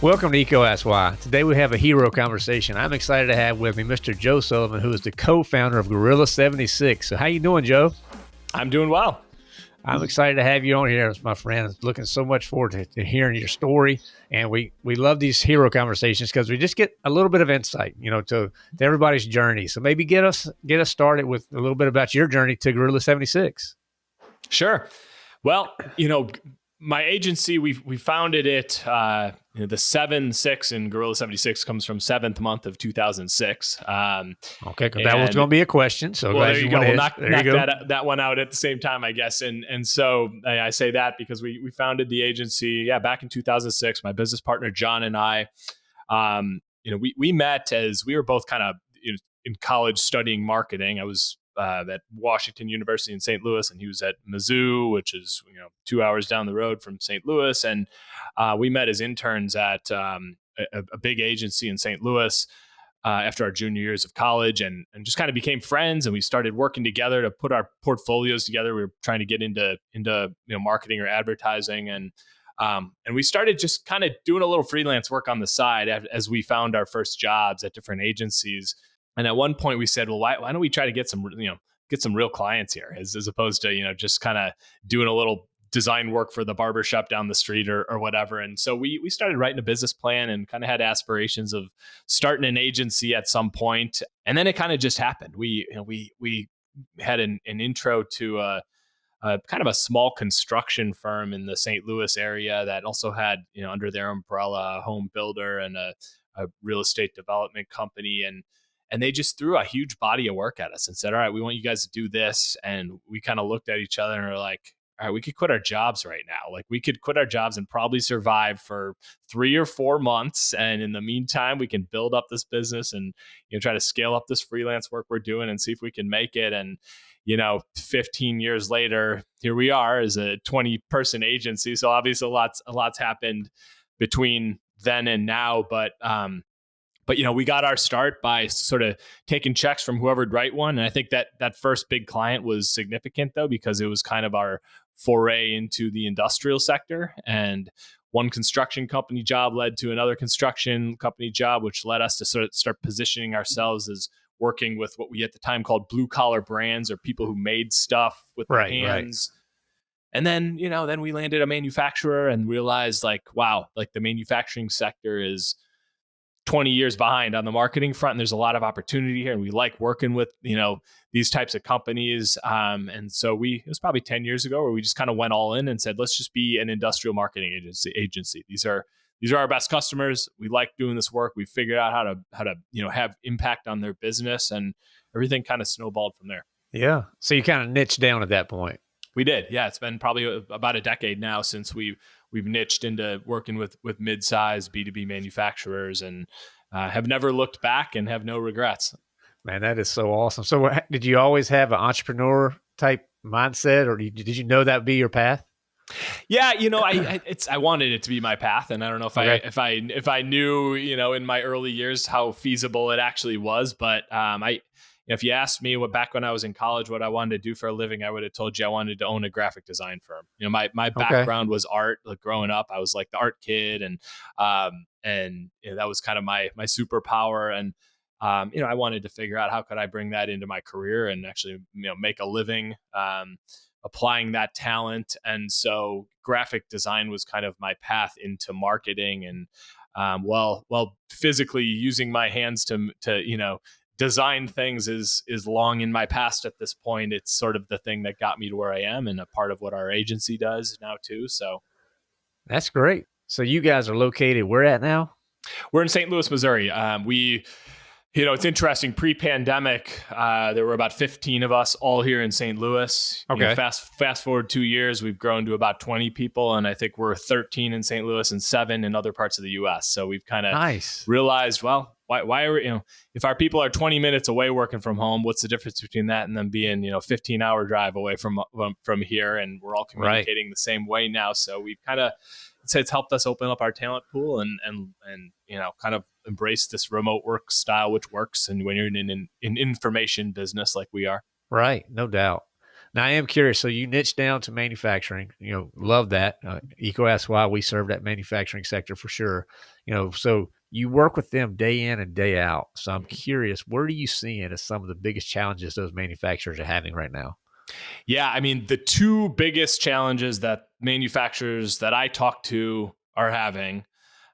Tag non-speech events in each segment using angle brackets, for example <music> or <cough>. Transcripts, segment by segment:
Welcome to Ask Why. Today we have a hero conversation. I'm excited to have with me Mr. Joe Sullivan, who is the co-founder of Gorilla 76. So how you doing, Joe? I'm doing well. I'm excited to have you on here, my friend. Looking so much forward to, to hearing your story, and we we love these hero conversations because we just get a little bit of insight, you know, to, to everybody's journey. So maybe get us get us started with a little bit about your journey to Gorilla 76. Sure. Well, you know, my agency we we founded it uh, you know, the seven six in Gorilla seventy six comes from seventh month of two thousand six. Um, okay, that was going to be a question. So well, there you go. We'll knock, knock that that one out at the same time, I guess. And and so I, I, say that because we we founded the agency, yeah, back in two thousand six. My business partner John and I, um, you know, we we met as we were both kind of you know, in college studying marketing. I was uh, at Washington University in St. Louis, and he was at Mizzou, which is you know two hours down the road from St. Louis. And uh, we met as interns at um, a, a, big agency in St. Louis uh, after our junior years of college, and and just kind of became friends. And we started working together to put our portfolios together. We were trying to get into into you know marketing or advertising, and um, and we started just kind of doing a little freelance work on the side as we found our first jobs at different agencies. And at one point we said, well, why, why don't we try to get some, you know, get some real clients here as, as opposed to, you know, just kind of doing a little design work for the barbershop down the street or, or whatever. And so we, we started writing a business plan and kind of had aspirations of starting an agency at some point. And then it kind of just happened. We, you know, we, we had an, an intro to a, a kind of a small construction firm in the St. Louis area that also had, you know, under their umbrella, a home builder and a, a real estate development company. And, and they just threw a huge body of work at us and said, "All right, we want you guys to do this." And we kind of looked at each other and were like, "All right, we could quit our jobs right now. Like we could quit our jobs and probably survive for 3 or 4 months and in the meantime, we can build up this business and you know try to scale up this freelance work we're doing and see if we can make it and you know 15 years later, here we are as a 20 person agency. So obviously lot's a lot's happened between then and now, but um but you know we got our start by sort of taking checks from whoever'd write one. And i think that that first big client was significant though because it was kind of our foray into the industrial sector. And one construction company job led to another construction company job which led us to sort of start positioning ourselves as working with what we at the time called blue collar brands or people who made stuff with right, their hands. Right. And then, you know, then we landed a manufacturer and realized like, wow, like the manufacturing sector is 20 years behind on the marketing front and there's a lot of opportunity here and we like working with you know these types of companies. Um, and so we it was probably 10 years ago where we just kind of went all in and said let's just be an industrial marketing agency agency. These are these are our best customers. We like doing this work. We figured out how to how to you know have impact on their business and everything kind of snowballed from there. Yeah. So you kind of niched down at that point. We did. Yeah it's been probably about a decade now since we we've niched into working with with mid-size B2B manufacturers and uh, have never looked back and have no regrets. Man, that is so awesome. So did you always have an entrepreneur type mindset or did you know that would be your path? Yeah, you know, I, <clears throat> I, it's I wanted it to be my path, and I don't know if okay. I if I if I knew you know in my early years how feasible it actually was, but um, I if you asked me what back when I was in college what I wanted to do for a living, I would have told you I wanted to own a graphic design firm. You know, my my background okay. was art. Like growing up, I was like the art kid, and um and you know, that was kind of my my superpower. And um, you know, I wanted to figure out how could I bring that into my career and actually you know make a living. Um, applying that talent and so graphic design was kind of my path into marketing and um, well well physically using my hands to to you know designed things is is long in my past at this point. It's sort of the thing that got me to where I am and a part of what our agency does now too. So that's great. So you guys are located where at now? We're in St. Louis, Missouri. Um, we you know, it's interesting. Pre-pandemic, uh, there were about 15 of us all here in St. Louis. Okay. You know, fast fast forward two years, we've grown to about 20 people, and I think we're 13 in St. Louis and seven in other parts of the U.S. So we've kind of nice. realized, well, why why are we, you know, if our people are 20 minutes away working from home, what's the difference between that and them being you know 15 hour drive away from from here, and we're all communicating right. the same way now. So we've kind of it's, it's helped us open up our talent pool and and and you know kind of embrace this remote work style which works and when you're in an in information business like we are right no doubt Now I am curious. So you niche down to manufacturing. You know, love that. Uh, EECO asks why we serve that manufacturing sector for sure. You know, so you work with them day in and day out. So I'm curious, where do you see it as some of the biggest challenges those manufacturers are having right now? Yeah, I mean, the two biggest challenges that manufacturers that I talk to are having,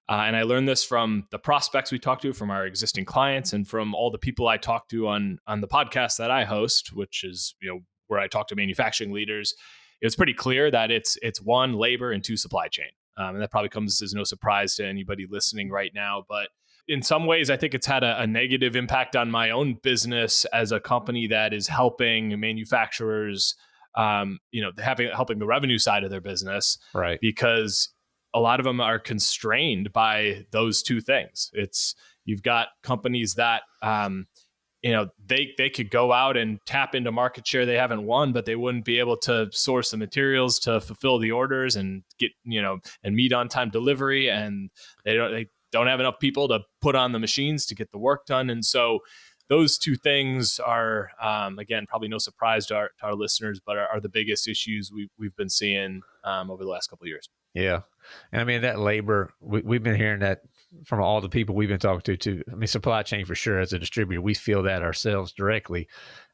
uh, and I learned this from the prospects we talk to, from our existing clients, and from all the people I talk to on on the podcast that I host, which is you know where I talk to manufacturing leaders. It's pretty clear that it's it's one labor and two supply chain, um, and that probably comes as no surprise to anybody listening right now, but in some ways, I think it's had a, a, negative impact on my own business as a company that is helping manufacturers, um, you know, having helping the revenue side of their business, right? Because a lot of them are constrained by those two things. It's you've got companies that, um, you know, they they could go out and tap into market share they haven't won, but they wouldn't be able to source the materials to fulfill the orders and get you know and meet on time delivery, and they don't they don't have enough people to put on the machines to get the work done. And so those two things are, um, again, probably no surprise to our, to our listeners, but are, are, the biggest issues we, we've been seeing um, over the last couple of years. Yeah. And I mean, that labor, we, have been hearing that from all the people we've been talking to, too. I mean, supply chain for sure, as a distributor, we feel that ourselves directly.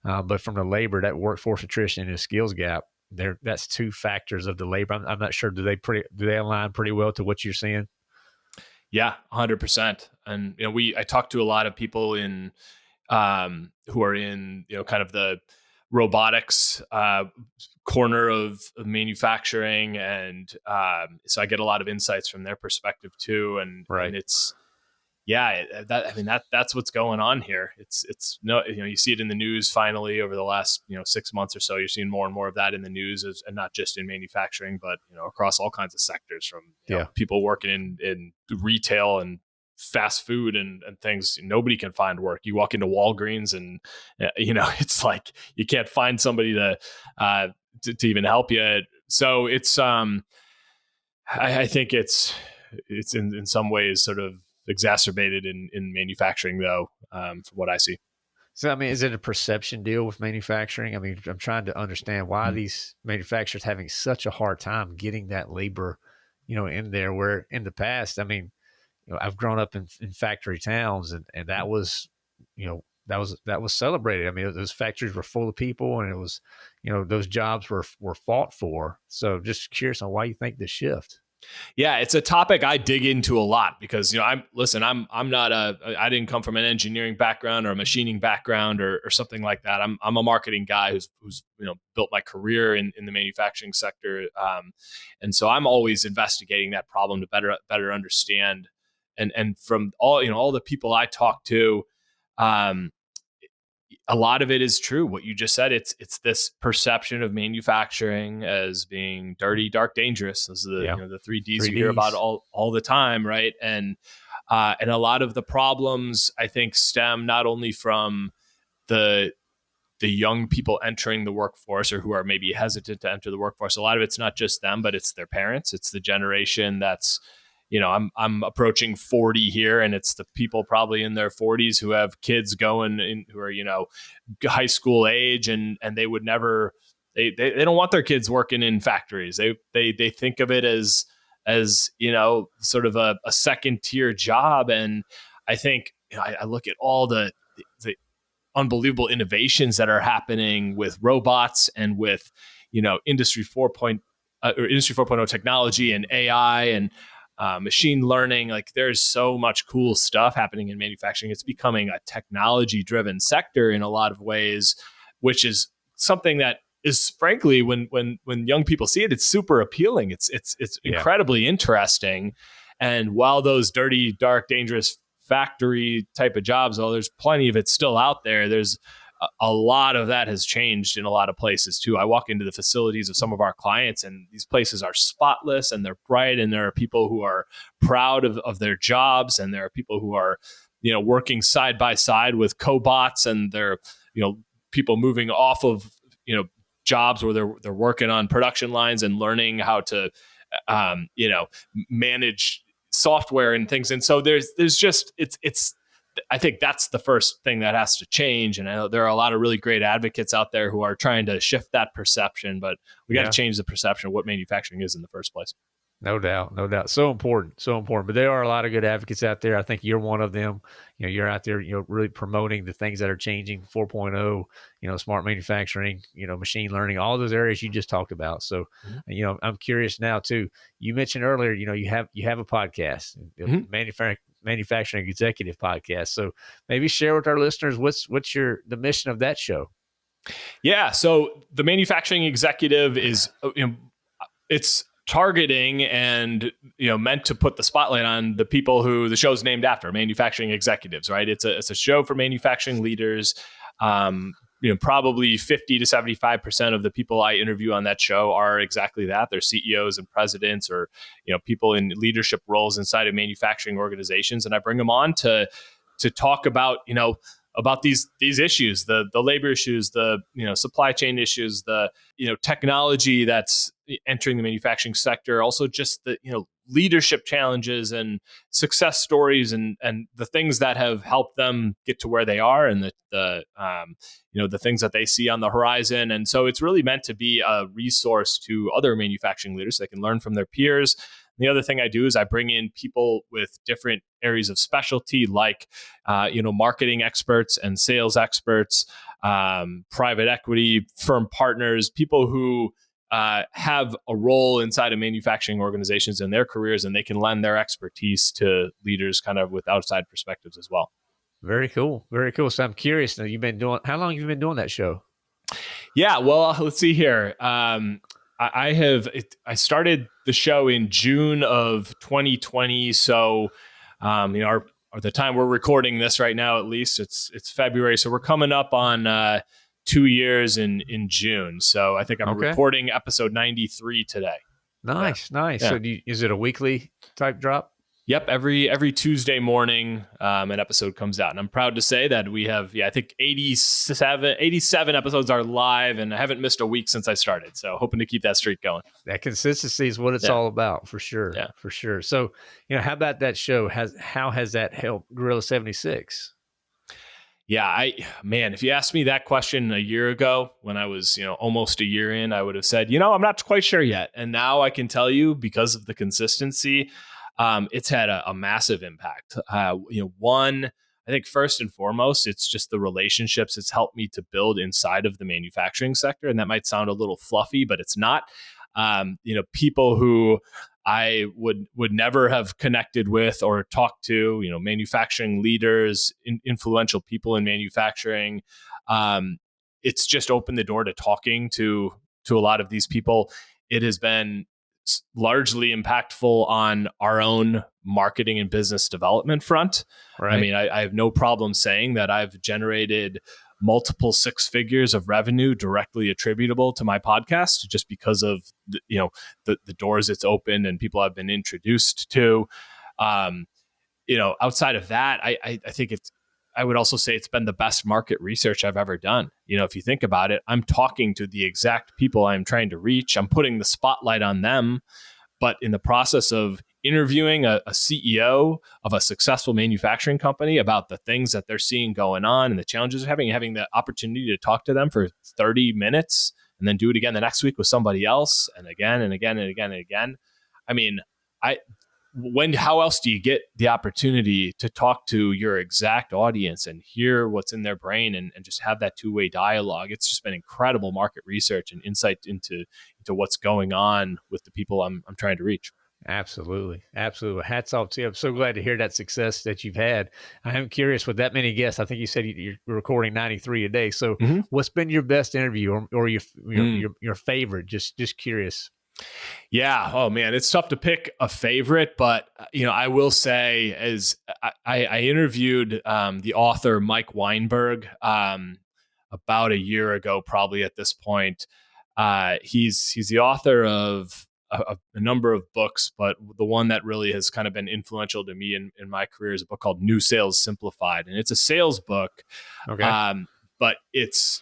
Uh, but from the labor, that workforce attrition and skills gap, there that's two factors of the labor. I'm, I'm not sure. Do they pretty do they align pretty well to what you're seeing? Yeah, hundred percent. And you know, we I talked to a lot of people in um, who are in you know kind of the robotics uh, corner of, of, manufacturing, and um, so I get a lot of insights from their perspective too. And, right. and it's yeah, uh, that I mean that that's what's going on here. It's it's no you know you see it in the news finally over the last you know six months or so. You're seeing more and more of that in the news, as, and not just in manufacturing, but you know across all kinds of sectors, from yeah. Know, people working in in retail and fast food and, and things nobody can find work you walk into walgreens and uh, <laughs> you know it's like you can't find somebody to uh to, to even help you so it's um I, I think it's it's in in some ways sort of exacerbated in in manufacturing, though, um, from what I see. So, I mean, is it a perception deal with manufacturing? I mean, I'm trying to understand why mm-hmm. these manufacturers having such a hard time getting that labor, you know, in there. Where in the past, I mean, you know, I've grown up in, in factory towns, and and that was, you know, that was that was celebrated. I mean, those factories were full of people, and it was, you know, those jobs were were fought for. So, just curious on why you think this shift. Yeah, it's a topic I dig into a lot because you know I'm listen I'm I'm not a I didn't come from an engineering background or a machining background or, or something like that. I'm I'm a marketing guy who's who's you know built my career in, in the manufacturing sector, um, and so I'm always investigating that problem to better better understand. And and from all you know all the people I talk to, um, a lot of it is true. What you just said it's it's this perception of manufacturing as being dirty dark dangerous. Those are the yeah. you know the three d's you hear about all all the time right? And uh, and a lot of the problems i think stem not only from the the young people entering the workforce or who are maybe hesitant to enter the workforce. A lot of it's not just them but it's their parents. It's the generation that's you know, I'm I'm approaching 40 here, and it's the people probably in their 40s who have kids going in who are you know high school age, and and they would never they they, they don't want their kids working in factories. They they they think of it as as you know sort of a, a second tier job, and I think you know, I, I look at all the the unbelievable innovations that are happening with robots and with you know industry 4. Point, uh, or industry 4.0 technology and AI and uh, machine learning. Like there's so much cool stuff happening in manufacturing. It's becoming a technology driven sector in a lot of ways, which is something that is frankly when when when young people see it, it's super appealing. It's it's it's yeah. incredibly interesting. And while those dirty, dark, dangerous factory type of jobs, well, there's plenty of it still out there. There's a lot of that has changed in a lot of places too. I walk into the facilities of some of our clients, and these places are spotless and they're bright, and there are people who are proud of, of their jobs, and there are people who are, you know, working side by side with cobots, and they're, you know, people moving off of, you know, jobs where they're they're working on production lines and learning how to, um, you know, manage software and things. And so there's there's just it's it's I think that's the first thing that has to change. And I know there are a lot of really great advocates out there who are trying to shift that perception, but we got to change the perception of what manufacturing is in the first place. No doubt, no doubt. So important, so important. But there are a lot of good advocates out there. I think you're one of them. You know, you're out there, you know, really promoting the things that are changing 4.0, you know, smart manufacturing, you know, machine learning, all those areas you just talked about. So, mm-hmm. you know, I'm curious now too. You mentioned earlier, you know, you have you have a podcast, mm-hmm. manufacturing manufacturing executive podcast. So maybe share with our listeners what's what's your the mission of that show. Yeah, so the manufacturing executive is uh, you know it's targeting and you know meant to put the spotlight on the people who the show's named after manufacturing executives right it's a, it's a show for manufacturing leaders um, you know probably 50 to 75 percent of the people i interview on that show are exactly that. They're ceos and presidents or you know people in leadership roles inside of manufacturing organizations. And i bring them on to to talk about you know about these these issues the the labor issues the you know supply chain issues the you know technology that's entering the manufacturing sector also just the you know leadership challenges and success stories and and the things that have helped them get to where they are and the the um, you know the things that they see on the horizon. And so it's really meant to be a resource to other manufacturing leaders. So they can learn from their peers the other thing I do is I bring in people with different areas of specialty, like uh, you know marketing experts and sales experts, um, private equity firm partners, people who uh, have a role inside of manufacturing organizations in their careers, and they can lend their expertise to leaders, kind of with outside perspectives as well. Very cool, very cool. So I'm curious. Now you've been doing how long have you been doing that show? Yeah, well, let's see here. Um, I, I have it, I started the show in June of 2020, so um, you know, our, our, the time we're recording this right now, at least it's it's February, so we're coming up on uh, two years in in June. So I think I'm okay. recording episode 93 today. Nice, yeah. nice. Yeah. So you, is it a weekly type drop? Yep, every every Tuesday morning, um, an episode comes out, and I'm proud to say that we have, yeah, I think 87, 87 episodes are live, and I haven't missed a week since I started. So hoping to keep that streak going. That consistency is what it's yeah. all about, for sure. Yeah, for sure. So, you know, how about that show? Has how has that helped Gorilla 76? Yeah, I man, if you asked me that question a year ago when I was, you know, almost a year in, I would have said, you know, I'm not quite sure yet. And now I can tell you because of the consistency um, it's had a, a massive impact. Uh, you know, one, I think first and foremost, it's just the relationships it's helped me to build inside of the manufacturing sector, and that might sound a little fluffy, but it's not. Um, you know, people who I would would never have connected with or talked to, you know, manufacturing leaders, in, influential people in manufacturing. Um, it's just opened the door to talking to to a lot of these people. It has been largely impactful on our own marketing and business development front. Right. I mean, I, I have no problem saying that I've generated multiple six figures of revenue directly attributable to my podcast just because of the, you know the, the doors it's opened and people I've been introduced to. Um, you know, outside of that, I, I, I think it's I would also say it's been the best market research I've ever done. You know, if you think about it, I'm talking to the exact people I'm trying to reach. I'm putting the spotlight on them. But in the process of interviewing a, a, CEO of a successful manufacturing company about the things that they're seeing going on and the challenges they're having, having the opportunity to talk to them for 30 minutes and then do it again the next week with somebody else and again and again and again and again. I mean, I when how else do you get the opportunity to talk to your exact audience and hear what's in their brain and, and just have that two-way dialogue it's just been incredible market research and insight into into what's going on with the people i'm, I'm trying to reach Absolutely. Absolutely. Hats off to you. I'm so glad to hear that success that you've had. I am curious with that many guests. I think you said you're recording 93 a day. So mm-hmm. what's been your best interview or, or your, your, mm. your, your favorite? Just, just curious. Yeah. Oh man, it's tough to pick a favorite, but uh, you know, I will say, as I, I interviewed um, the author Mike Weinberg um, about a year ago, probably at this point. Uh, he's he's the author of a, a, number of books, but the one that really has kind of been influential to me in, in my career is a book called New Sales Simplified, and it's a sales book. Okay. Um, but it's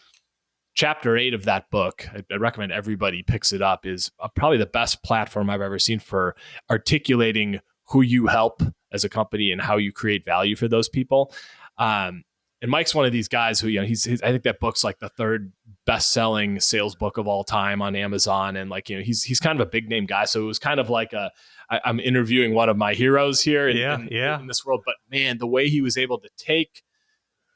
chapter eight of that book, I, I recommend everybody picks it up, is uh, probably the best platform I've ever seen for articulating who you help as a company and how you create value for those people. Um, and Mike's one of these guys who, you know, he's, he's, I think that book's like the third best selling sales book of all time on Amazon. And like, you know, he's, he's kind of a big name guy. So it was kind of like a, I, I'm interviewing one of my heroes here in, yeah, in, yeah. in this world. But man, the way he was able to take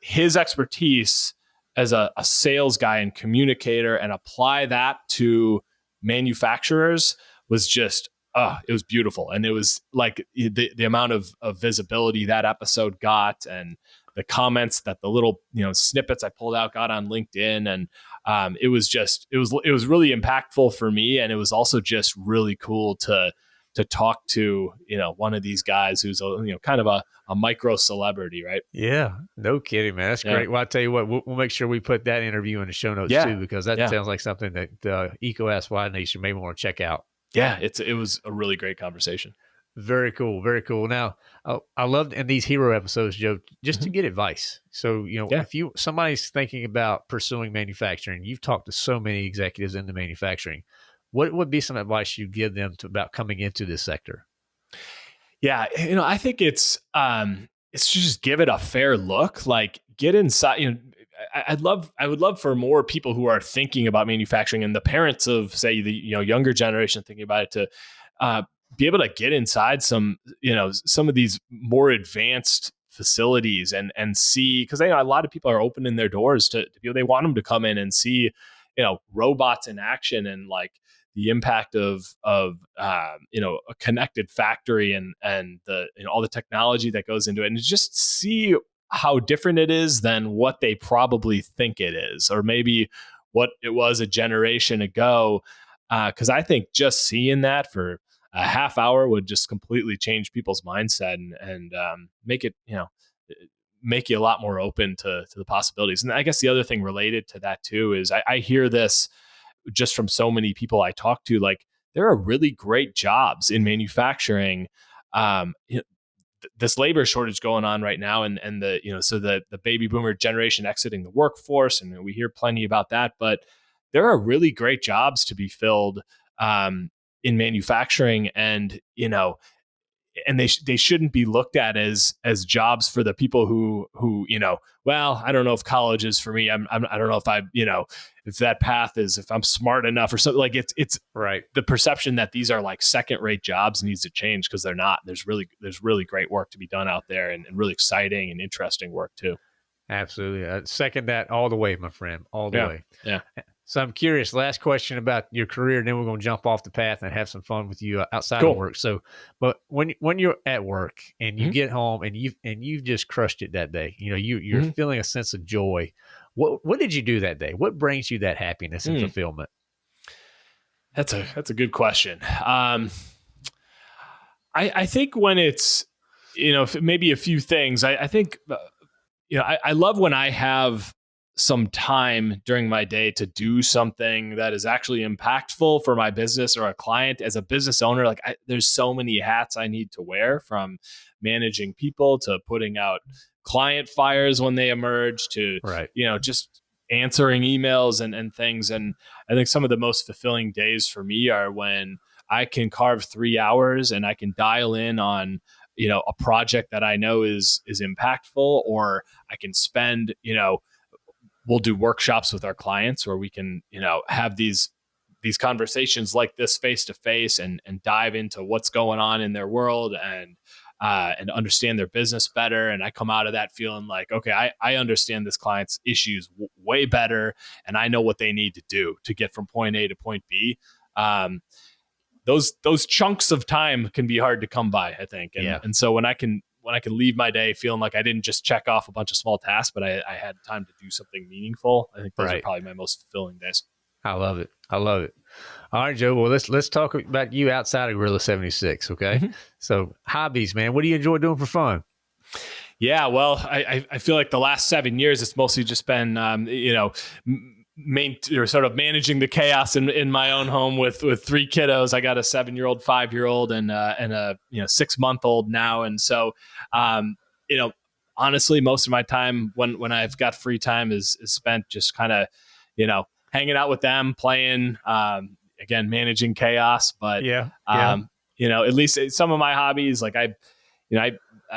his expertise as a, a sales guy and communicator and apply that to manufacturers was just uh, it was beautiful. And it was like the, the amount of, of visibility that episode got and the comments that the little, you know, snippets I pulled out got on LinkedIn. And um, it was just, it was, it was really impactful for me. And it was also just really cool to, to talk to, you know, one of these guys who's a, you know, kind of a, a micro celebrity, right? Yeah, no kidding, man. That's Yeah. great. Well, I'll tell you what, we'll, we'll make sure we put that interview in the show notes Yeah. too, because that Yeah. sounds like something that uh, Eco SY Nation may want to check out. Yeah. It's, it was a really great conversation. Very cool. Very cool. Now, I, I loved in these hero episodes, Joe, just to Mhm. get advice. So, you know, Yeah. if you somebody's thinking about pursuing manufacturing, you've talked to so many executives in the manufacturing. What would be some advice you give them to about coming into this sector? Yeah, you know, I think it's um it's just give it a fair look. Like get inside, you know, I'd love I would love for more people who are thinking about manufacturing and the parents of say the you know younger generation thinking about it to uh be able to get inside some, you know, some of these more advanced facilities and and see because you know, a lot of people are opening their doors to, to people they want them to come in and see you know robots in action and like the impact of of um, you know a connected factory and and the you know all the technology that goes into it and just see how different it is than what they probably think it is or maybe what it was a generation ago because I think just seeing that for a half hour would just completely change people's mindset and and um, make it you know make you a lot more open to to the possibilities. And I guess the other thing related to that too is I, I hear this just from so many people I talk to, like there are really great jobs in manufacturing. Um, you know, th- this labor shortage going on right now, and and the you know so the the baby boomer generation exiting the workforce, and we hear plenty about that. But there are really great jobs to be filled um, in manufacturing, and you know. And they sh- they shouldn't be looked at as as jobs for the people who who you know well I don't know if college is for me I'm, I'm I don't know if I you know if that path is if I'm smart enough or something like it's it's Right. the perception that these are like second rate jobs needs to change because they're not. There's really there's really great work to be done out there and, and really exciting and interesting work too. Absolutely. I second that all the way, my friend. All the Yeah, way. yeah. So I'm curious. Last question about your career, and then we're going to jump off the path and have some fun with you uh, outside Cool. of work. So, but when when you're at work and you Mhm. get home and you and you've just crushed it that day, you know you you're Mhm. feeling a sense of joy. What what did you do that day? What brings you that happiness and Mm. fulfillment? That's a that's a good question. Um, I I think when it's you know maybe a few things. I, I think uh, you know I, I love when I have some time during my day to do something that is actually impactful for my business or a client as a business owner like I, there's so many hats i need to wear from managing people to putting out client fires when they emerge to Right. you know just answering emails and, and things and i think some of the most fulfilling days for me are when i can carve three hours and i can dial in on you know a project that i know is is impactful or i can spend you know we'll do workshops with our clients where we can you know have these these conversations like this face to face and and dive into what's going on in their world and uh, and understand their business better. And I come out of that feeling like, okay, I, I understand this client's issues w- way better, and I know what they need to do to get from point A to point B. Um, those those chunks of time can be hard to come by, I think. And, Yeah. and so when I can when I can leave my day feeling like I didn't just check off a bunch of small tasks, but I, I had time to do something meaningful, I think those are probably my most fulfilling days. I love it. I love it. All right, Joe. Well, let's let's talk about you outside of Gorilla Seventy Six. Okay. Mhm. So hobbies, man. What do you enjoy doing for fun? Yeah, well, I, I- I feel like the last seven years, it's mostly just been, um, you know, m- main or sort of managing the chaos in, in my own home with with three kiddos. I got a seven year old, five year old, and uh, and a you know six month old now, and so um, you know, honestly, most of my time when when I've got free time is is spent just kind of, you know, hanging out with them, playing. Um, again, managing chaos, but Yeah. um, you know, at least some of my hobbies, like I, you know, I,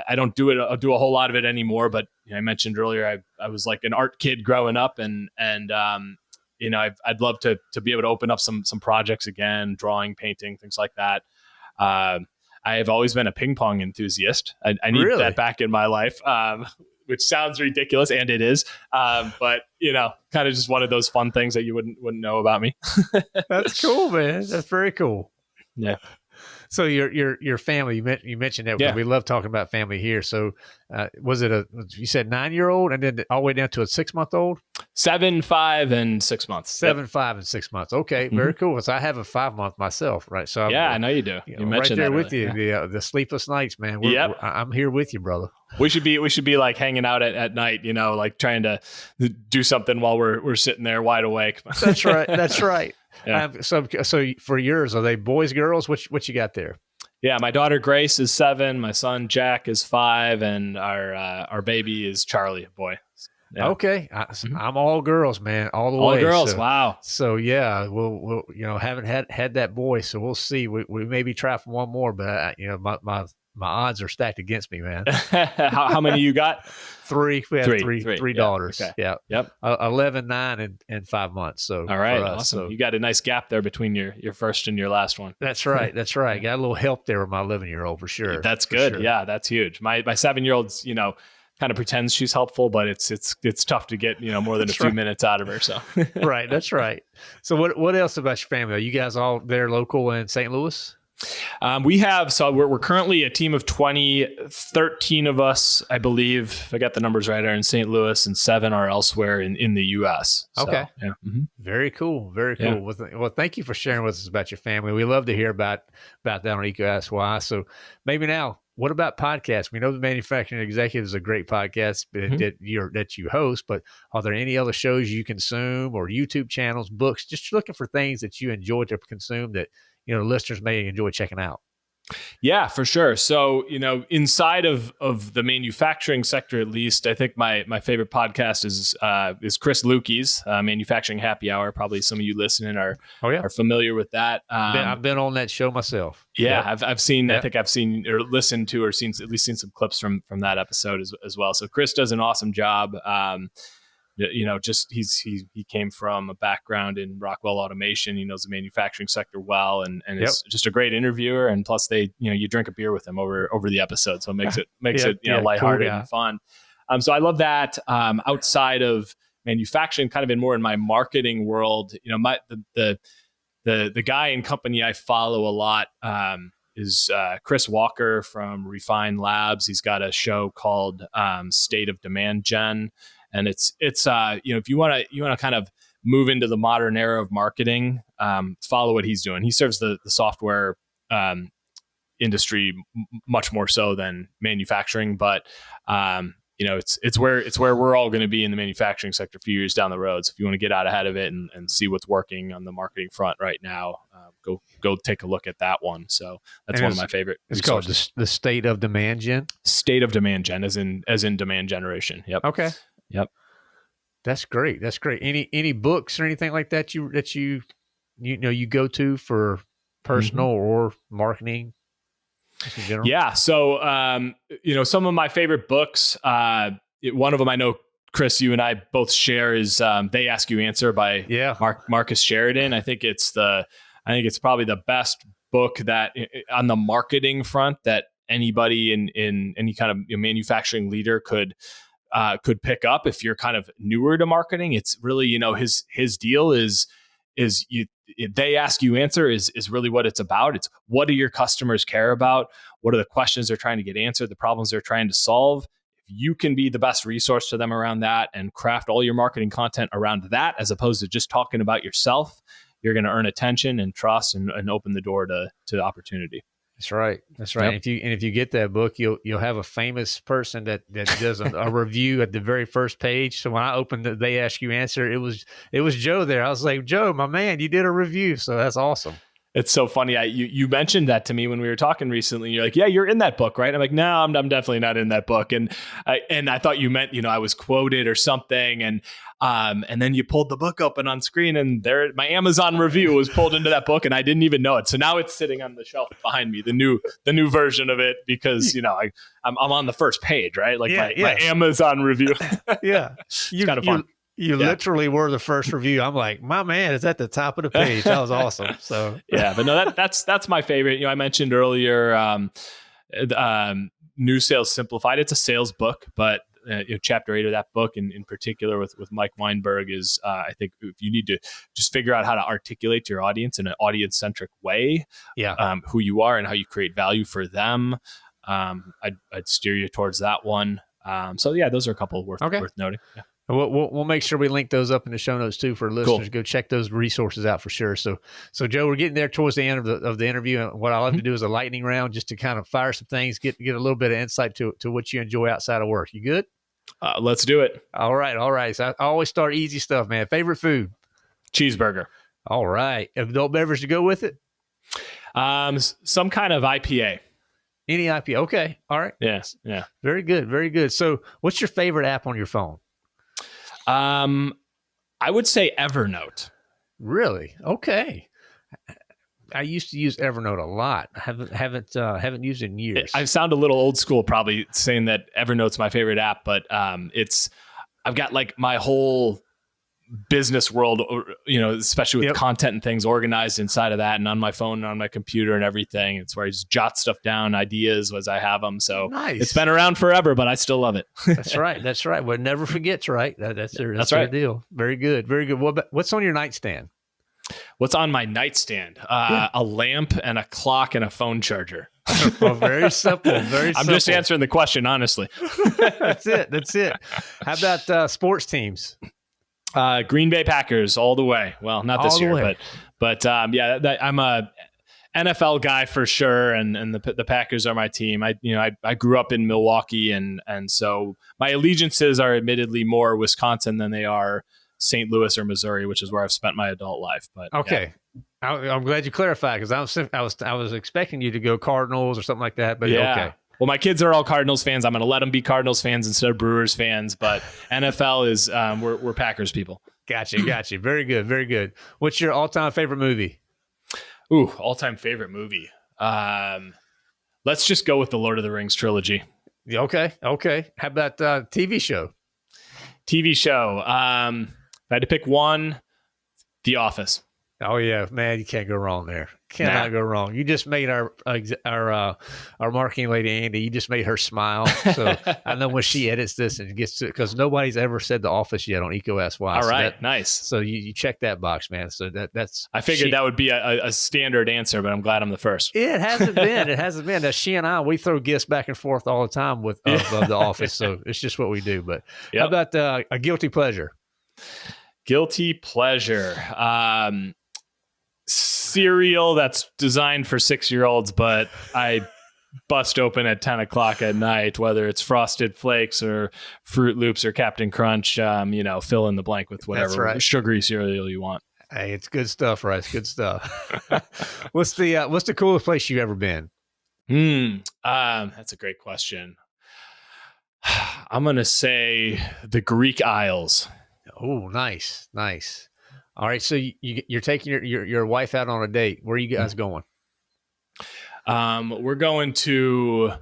I don't do it. I'll do a whole lot of it anymore. But you know, I mentioned earlier, I, I was like an art kid growing up, and and um, you know, i would love to to be able to open up some some projects again, drawing, painting, things like that. Uh, I have always been a ping pong enthusiast. I, I need really? that back in my life, um, <laughs> which sounds ridiculous, and it is. Um, but you know, kind of just one of those fun things that you wouldn't wouldn't know about me. <laughs> That's cool, man. That's very cool. Yeah so your your your family you, you mentioned that yeah. we love talking about family here. So uh, was it a you said nine year old and then all the way down to a six month old seven five and six months. Seven yep. five and six months. Okay mm-hmm. very cool. So i have a five month myself right? So yeah I'm, i know you do. You, know, mentioned right there with you. Yeah. the uh, the sleepless nights man. We're, yep. We're, i'm here with you brother. We should be we should be like hanging out at, at night you know like trying to do something while we're we're sitting there wide awake. That's right. That's <laughs> right yeah. Um, so, so for yours, are they boys, girls? What what you got there? Yeah, my daughter Grace is seven. My son Jack is five, and our uh, our baby is Charlie, boy. Yeah. Okay, I, am mm-hmm. all girls, man, all the all way. All girls, so, wow. So yeah, we'll, we'll you know haven't had had that boy, so we'll see. We, we maybe try for one more, but uh, you know my my my odds are stacked against me, man. <laughs> how, how, many you got? <laughs> three. We have three, three, three, three daughters. Okay. Yeah. Yep. Uh, 11, 9, and, and five months. So all right, us, awesome. So. You got a nice gap there between your your first and your last one. That's <laughs> right. That's right. Got a little help there with my 11 year old for sure. That's good. Sure. Yeah, that's huge. My my seven year old's you know kind of pretends she's helpful, but it's it's it's tough to get you know more than a few right. minutes out of her. So right, that's right. So what what else about your family? Are you guys all there local in St. Louis? Um, we have, so we're, we're, currently a team of 20, 13 of us, I believe, if I got the numbers right, are in St. Louis and seven are elsewhere in, in the U.S. So, okay. Yeah. Mm-hmm. Very cool. Very cool. Yeah. Well, th- well, thank you for sharing with us about your family. We love to hear about, about that on Ask Why. So maybe now, what about podcasts? We know the Manufacturing Executive is a great podcast mm-hmm. that you that you host, but are there any other shows you consume or YouTube channels, books? Just looking for things that you enjoy to consume that you know listeners may enjoy checking out. Yeah, for sure. So, you know, inside of of the manufacturing sector, at least, I think my my favorite podcast is uh, is Chris Luecke's uh, Manufacturing Happy Hour. Probably some of you listening are oh, yeah. are familiar with that. Um, been, I've been on that show myself. Yeah, yep. I've I've seen. Yep. I think I've seen or listened to or seen at least seen some clips from from that episode as as well. So Chris does an awesome job. Um, you know, just he's he he came from a background in Rockwell Automation. He knows the manufacturing sector well, and and yep. is just a great interviewer. And plus, they you know you drink a beer with him over over the episode, so it makes <laughs> it makes yeah, it you know yeah, lighthearted cool, yeah. and fun. Um, so I love that. Um, outside of manufacturing, kind of in more in my marketing world, you know, my the the the, the guy and company I follow a lot. Um, is uh, Chris Walker from Refine Labs. He's got a show called um, State of Demand Gen, and it's it's uh, you know if you want to you want to kind of move into the modern era of marketing, um, follow what he's doing. He serves the the software um, industry m- much more so than manufacturing, but um, you know it's it's where it's where we're all going to be in the manufacturing sector a few years down the road. So if you want to get out ahead of it and, and see what's working on the marketing front right now, uh, go go take a look at that one. So that's and one of my favorite. It's resources. called the, the state of demand gen. State of demand gen, as in as in demand generation. Yep. Okay. Yep. That's great. That's great. Any any books or anything like that you that you you know you go to for personal mm-hmm. or marketing? Yeah. So um, you know, some of my favorite books. Uh, it, one of them I know Chris, you and I both share is um, "They Ask You Answer" by yeah. Mark, Marcus Sheridan. I think it's the I think it's probably the best book that on the marketing front that anybody in in any kind of manufacturing leader could uh, could pick up if you're kind of newer to marketing. It's really you know his his deal is is you they ask you answer is is really what it's about. It's what do your customers care about? What are the questions they're trying to get answered? The problems they're trying to solve. If you can be the best resource to them around that and craft all your marketing content around that, as opposed to just talking about yourself, you're going to earn attention and trust and, and open the door to to opportunity. That's right. That's right. Yep. If you and if you get that book, you'll you'll have a famous person that that does a, a review at the very first page. So when I opened it, they ask you answer. It was it was Joe there. I was like, Joe, my man, you did a review. So that's awesome. It's so funny. I you you mentioned that to me when we were talking recently. You're like, yeah, you're in that book, right? I'm like, no, I'm, I'm definitely not in that book. And I and I thought you meant you know I was quoted or something. And um and then you pulled the book open on screen, and there my Amazon review was pulled into that book, and I didn't even know it. So now it's sitting on the shelf behind me, the new the new version of it, because you know I I'm, I'm on the first page, right? Like yeah, my, yeah. my Amazon review. <laughs> yeah, it's kind of fun. You yeah. literally were the first review. I'm like, my man is at the top of the page. That was awesome. <laughs> So yeah, but no, that, that's that's my favorite. You know, I mentioned earlier, um, um, New Sales Simplified. It's a sales book, but uh, you know, chapter eight of that book, in, in particular with with Mike Weinberg, is uh, I think if you need to just figure out how to articulate to your audience in an audience centric way, yeah, um, who you are and how you create value for them. Um, I'd, I'd steer you towards that one. Um, so yeah, those are a couple worth okay. worth noting. Yeah. We'll, we'll, we'll, make sure we link those up in the show notes too for listeners. Cool. Go check those resources out for sure. So, so Joe, we're getting there towards the end of the of the interview, and what I love mm-hmm. to do is a lightning round, just to kind of fire some things, get get a little bit of insight to to what you enjoy outside of work. You good? Uh, let's do it. All right, all right. So I, I always start easy stuff, man. Favorite food? Cheeseburger. All right. Adult beverage to go with it? Um, some kind of IPA. Any IPA? Okay. All right. Yes. Yeah. Very good. Very good. So, what's your favorite app on your phone? Um, I would say Evernote. Really? Okay. I used to use Evernote a lot. I haven't haven't uh, haven't used it in years. I sound a little old school, probably saying that Evernote's my favorite app, but um, it's I've got like my whole business world, you know, especially with yep. content and things organized inside of that and on my phone and on my computer and everything. It's where I just jot stuff down, ideas as I have them. So nice. it's been around forever, but I still love it. <laughs> that's right. That's right. Well, never forgets, right? That, that's their, that's, that's right. deal. Very good. Very good. What, what's on your nightstand? What's on my nightstand? Uh, yeah. A lamp and a clock and a phone charger. <laughs> well, very simple. Very. <laughs> I'm just answering the question honestly. that's it. That's it. How about uh, sports teams? Uh, Green Bay Packers all the way. Well, not this year, way. but but um, yeah, that, I'm a NFL guy for sure, and and the the Packers are my team. I you know I, I grew up in Milwaukee, and and so my allegiances are admittedly more Wisconsin than they are St. Louis or Missouri, which is where I've spent my adult life. But okay. Yeah. I, am glad you clarified because I was I was I was expecting you to go Cardinals or something like that, but yeah. okay. Well, my kids are all Cardinals fans. I'm going to let them be Cardinals fans instead of Brewers fans. But <laughs> NFL is um, we're we're Packers people. Gotcha, gotcha. Very good, very good. What's your all-time favorite movie? Ooh, all-time favorite movie. Um, let's just go with the Lord of the Rings trilogy. Okay, okay. How about uh, TV show? TV show. Um, if I had to pick one, The Office. Oh yeah, man, you can't go wrong there. Cannot nah. go wrong. You just made our our uh, our marketing lady Andy. You just made her smile. So I know when she edits this and gets to because nobody's ever said the office yet on EECO SY. All so right, that, nice. So you, you check that box, man. So that that's. I figured she, that would be a, a, standard answer, but I'm glad I'm the first. It hasn't been. It hasn't been. Now, she and I we throw gifts back and forth all the time with of, of the <laughs> office. So it's just what we do. But yep. how about uh, a guilty pleasure? Guilty pleasure. Um, cereal that's designed for six year olds, but I bust open at 10 o'clock at night, whether it's Frosted Flakes or Froot Loops or Captain Crunch, um, you know, fill in the blank with whatever right. sugary cereal you want. Hey, it's good stuff, right? It's good stuff. <laughs> what's the uh, what's the coolest place you've ever been? Hmm, um, that's a great question. <sighs> I'm gonna say the Greek Isles. Oh, nice, nice. All right, so you, you are taking your, your, your wife out on a date. Where are you guys mm-hmm. going? Um, we're going to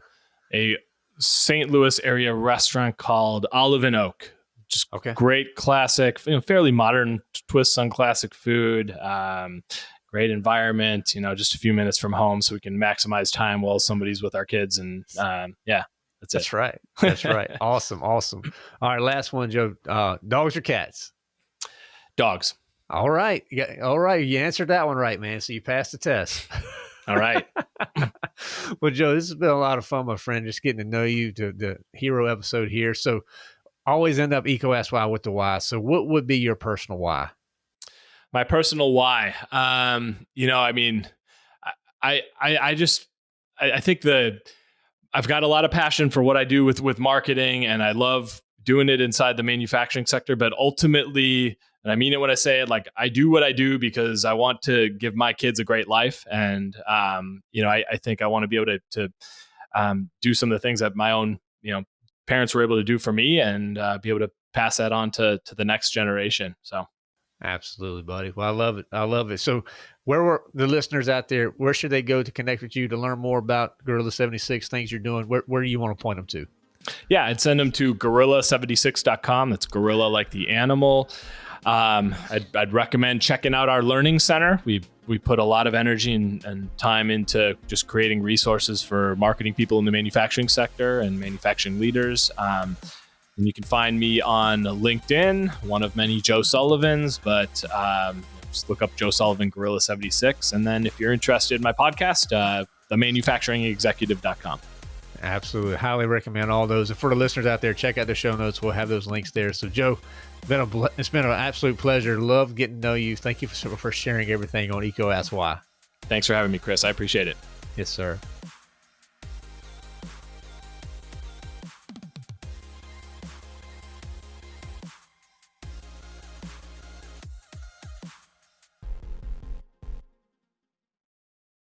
a St. Louis area restaurant called Olive and Oak. Just okay. great classic, you know, fairly modern twists on classic food. Um, great environment. You know, just a few minutes from home, so we can maximize time while somebody's with our kids. And um, yeah, that's, that's right. <laughs> That's right. awesome, awesome. All right, last one, Joe. Uh, dogs or cats? Dogs. All right. Yeah, all right. You answered that one right, man. So you passed the test. All right. <laughs> well, Joe, this has been a lot of fun, my friend, just getting to know you to the hero episode here. So always end up EECO why with the why. So what would be your personal why? My personal why. Um, you know, I mean, I I I just I, I think the I've got a lot of passion for what I do with with marketing and I love doing it inside the manufacturing sector, but ultimately and I mean it when I say it. Like I do what I do because I want to give my kids a great life, and um, you know, I, I, think I want to be able to, to um, do some of the things that my own you know parents were able to do for me, and uh, be able to pass that on to to the next generation. So. Absolutely, buddy. Well, I love it. I love it. So, where were the listeners out there? Where should they go to connect with you to learn more about Gorilla 76, things you're doing? Where, where do you want to point them to? Yeah, I'd send them to gorilla76.com. That's gorilla like the animal. Um, I'd, I'd, recommend checking out our learning center. We we put a lot of energy and, and, time into just creating resources for marketing people in the manufacturing sector and manufacturing leaders. Um, and you can find me on LinkedIn, one of many Joe Sullivans, but um, just look up Joe Sullivan Gorilla 76. And then if you're interested in my podcast, uh, themanufacturingexecutive.com. Absolutely. Highly recommend all those. And for the listeners out there, check out the show notes. We'll have those links there. So, Joe, been, a, it's been an absolute pleasure. Love getting to know you. Thank you for, for sharing everything on EECO Ask Why. Thanks for having me, Chris. I appreciate it. Yes, sir.